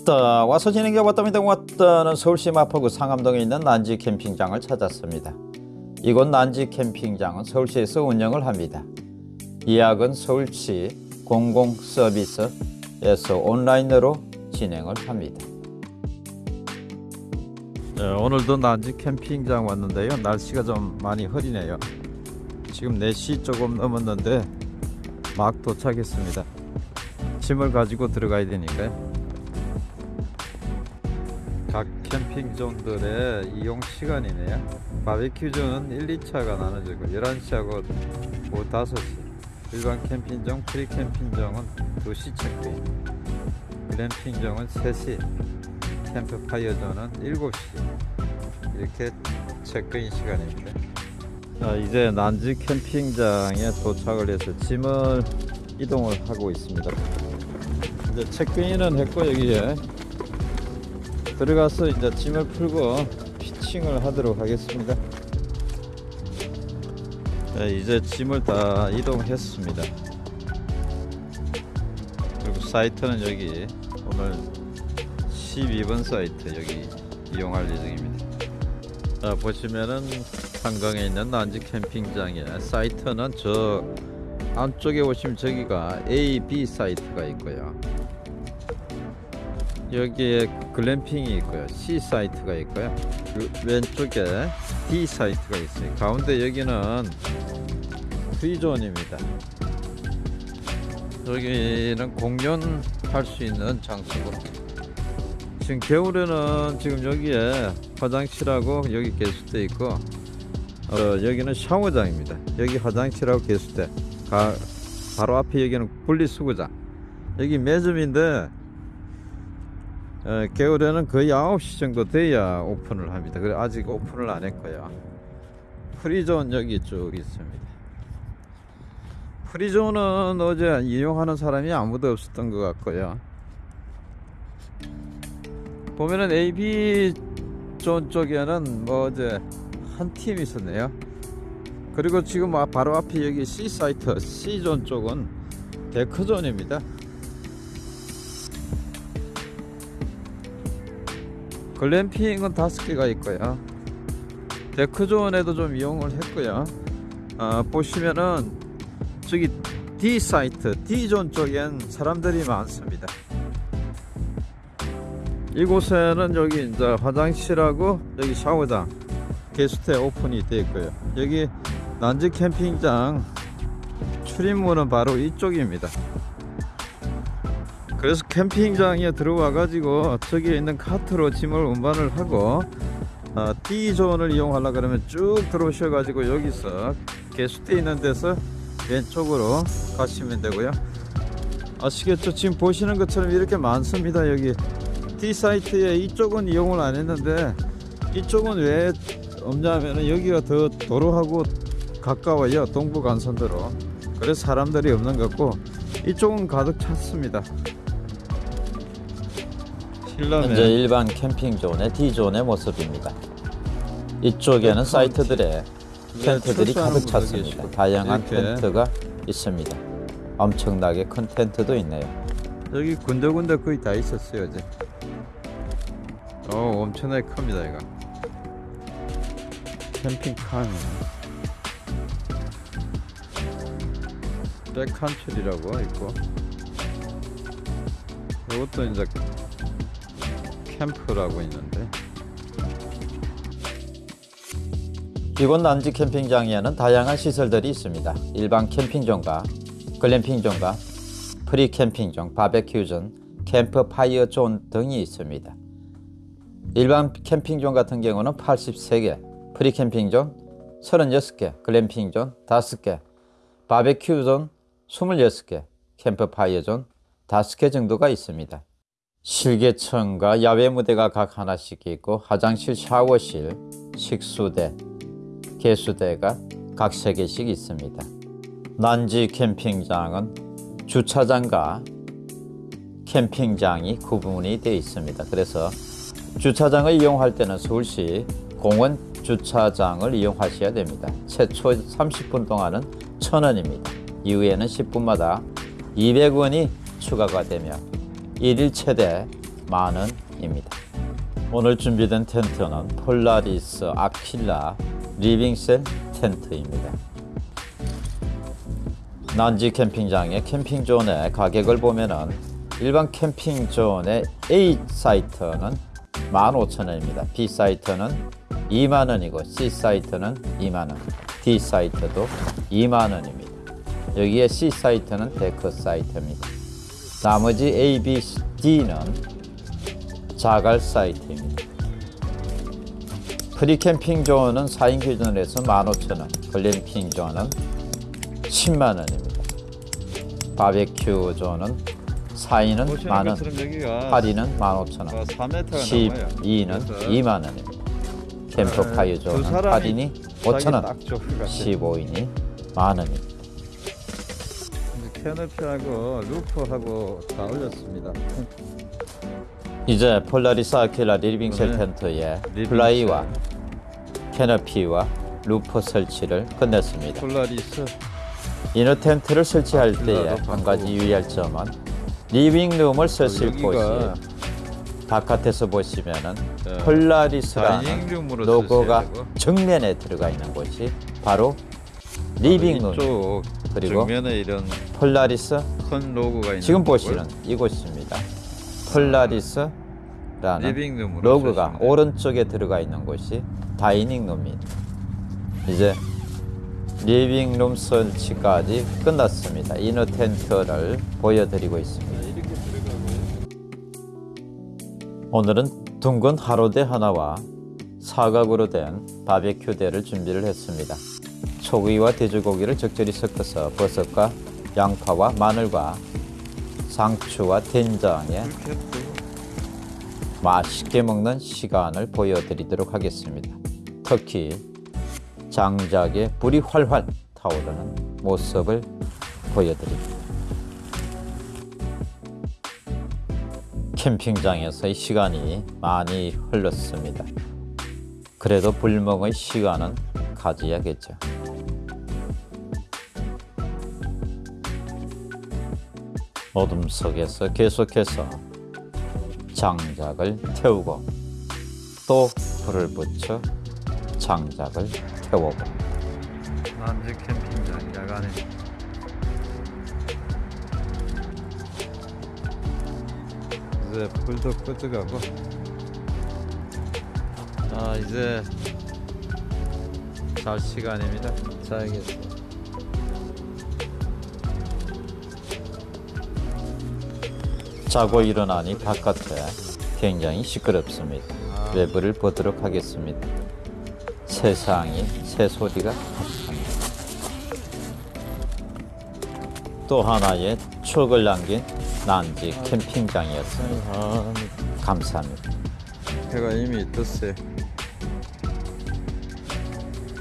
왔다. 와서 게 왔답니다. 왔다는 서울시 마포구 상암동에 있는 난지 캠핑장을 찾았습니다. 이곳 난지 캠핑장은 서울시에서 운영을 합니다. 예약은 서울시 공공서비스에서 온라인으로 진행을 합니다. 네, 오늘도 난지 캠핑장 왔는데요. 날씨가 좀 많이 흐리네요. 지금 4시 조금 넘었는데 막 도착했습니다. 짐을 가지고 들어가야 되니까요 캠핑존들의 이용 시간이네요 바베큐존은 1, 2차가 나눠지고 11시하고 오후 5시. 일반 캠핑존, 프리 캠핑존은 2시 체크인. 글램핑존은 3시. 캠프파이어존은 7시. 이렇게 체크인 시간입니다 자, 이제 난지 캠핑장에 도착을 해서 짐을 이동을 하고 있습니다. 이제 체크인은 했고 여기에 들어가서 이제 짐을 풀고 피칭을 하도록 하겠습니다. 네, 이제 짐을 다 이동했습니다. 그리고 사이트는 여기 오늘 12번 사이트 여기 이용할 예정입니다. 자, 보시면은 한강에 있는 난지 캠핑장에 사이트는 저 안쪽에 오시면 저기가 A, B 사이트가 있고요. 여기에 글램핑이 있고요. C 사이트가 있고요. 그 왼쪽에 D 사이트가 있어요. 가운데 여기는 프리존입니다. 여기는 공연할 수 있는 장소고. 지금 겨울에는 지금 여기에 화장실하고 여기 개수대 있고 어, 여기는 샤워장입니다. 여기 화장실하고 개수대 가, 바로 앞에 여기는 분리수거장. 여기 매점인데 어, 겨울에는 거의 9시 정도 돼야 오픈을 합니다. 그래 아직 오픈을 안 했고요. 프리존 여기 쭉 있습니다. 프리존은 어제 이용하는 사람이 아무도 없었던 것 같고요. 보면은 AB 존 쪽에는 뭐 어제 한 팀 있었네요. 그리고 지금 아, 바로 앞에 여기 C 사이트 C존 쪽은 데크존입니다. 글램핑은 다섯 개가 있고요. 데크존에도 좀 이용을 했고요. 아, 보시면은 저기 D 사이트 D존 쪽엔 사람들이 많습니다. 이곳에는 여기 이제 화장실하고 여기 샤워장 게스트 오픈이 되어 있고요. 여기 난지 캠핑장 출입문은 바로 이쪽입니다 그래서 캠핑장에 들어와 가지고 저기에 있는 카트로 짐을 운반을 하고 어, D존을 이용하려 그러면 쭉 들어오셔 가지고 여기서 게스트 있는 데서 왼쪽으로 가시면 되고요. 아시겠죠? 지금 보시는 것처럼 이렇게 많습니다 여기. D 사이트에 이쪽은 이용을 안 했는데 이쪽은 왜 없냐면은 여기가 더 도로하고 가까워요 동부 간선도로. 그래서 사람들이 없는 것 같고 이쪽은 가득 찼습니다 현재 일반 캠핑존의 D존의 모습입니다. 이쪽에는 사이트들의 텐트들이 가득 찼습니다. 다양한 텐트가 있습니다. 엄청나게 큰 텐트도 있네요. 여기 군데군데 거의 다 있었어요 어제. 어 엄청나게 큽니다 이거. 캠핑카는 백칸출이라고 있고 이것도 이제 캠프라고 있는데 이곳 난지 캠핑장에는 다양한 시설들이 있습니다. 일반 캠핑존과 글램핑존과 프리 캠핑존, 바베큐존, 캠프파이어 존 등이 있습니다. 일반 캠핑존 같은 경우는 83개, 프리 캠핑존 36개, 글램핑존 5개, 바베큐존 26개, 캠프파이어존 5개 정도가 있습니다. 실개천과 야외 무대가 각 하나씩 있고 화장실, 샤워실, 식수대, 개수대가 각세 개씩 있습니다. 난지 캠핑장은 주차장과 캠핑장이 구분이 되어 있습니다. 그래서 주차장을 이용할 때는 서울시 공원 주차장을 이용하셔야 됩니다. 최초 30분 동안은 1000원입니다. 이후에는 10분마다 200원이 추가가 되며 1일 최대 만 원입니다. 오늘 준비된 텐트는 폴라리스 아킬라 리빙셀 텐트입니다. 난지 캠핑장의 캠핑존의 가격을 보면은 일반 캠핑존의 A 사이트는 15,000원입니다. B 사이트는 2만원이고 C 사이트는 2만원, D 사이트도 2만원입니다. 여기에 C 사이트는 데크 사이트입니다. 나머지 A, B, D는 자갈 사이트입니다. 프리캠핑 존은 4인 기준으로 해서 15,000원, 글램핑 존은 10만원입니다. 바베큐 존은 4인은 보시는 만원, 것처럼 여기가 8인은 15,000원, 4m가 12는 2만 원입니다. 캠프파이어 두 존은 사람이 8인이 5천 원, 딱 좋을 것 같아. 15인이 만 원입니다. canopy하고 roof하고 다 올렸습니다. 이제 폴라리스 아킬라 리빙셀 네. 텐트에. 플라이와 canopy와 roof 설치를 끝냈습니다. 폴라리스 inner 텐트를 설치할 아, 때에 한 가지. 유의할 점은 living room을 쓰실 어, 여기가 곳이 바깥에서 보시면은 네. 폴라리스라는 로고가. 정면에 들어가 있는 곳이 바로 living room 이쪽 그리고 정면에 이런 폴라리스 큰 로고가 있는 지금 보시는 이곳입니다. 폴라리스라는 living room으로 로고가 쓰시면 돼요. 오른쪽에 들어가 있는 곳이 dining room입니다. 이제 living room 설치까지 끝났습니다. inner 텐트를 보여드리고 있습니다. 오늘은 둥근 하로대 하나와 사각으로 된 바베큐대를 준비를 했습니다. 소고기와 돼지고기를 적절히 섞어서 버섯과 양파와 마늘과 상추와 된장에 맛있게 먹는 시간을 보여드리도록 하겠습니다. 특히 장작에 불이 활활 타오르는 모습을 보여드립니다. 캠핑장에서의 시간이 많이 흘렀습니다. 그래도 불멍의 시간은 가져야겠죠. 어둠 속에서 계속해서 장작을 태우고 또 불을 붙여 장작을 태우고. 남지 캠핑장 야간에. 이제 불도 끄뜨가고. 아 이제 잘 시간입니다 자야겠어 자고 일어나니 바깥에 굉장히 시끄럽습니다. 외부를 보도록 하겠습니다. 세상이 새소리가 합니다. 또 하나의 추억을 남긴 난지 캠핑장이었습니다. 아, 감사합니다. 해가 이미 떴어요